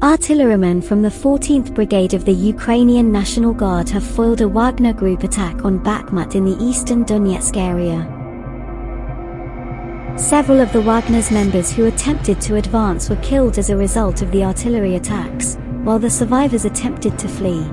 Artillerymen from the 14th Brigade of the Ukrainian National Guard have foiled a Wagner group attack on Bakhmut in the eastern Donetsk area. Several of the Wagner's members who attempted to advance were killed as a result of the artillery attacks, while the survivors attempted to flee.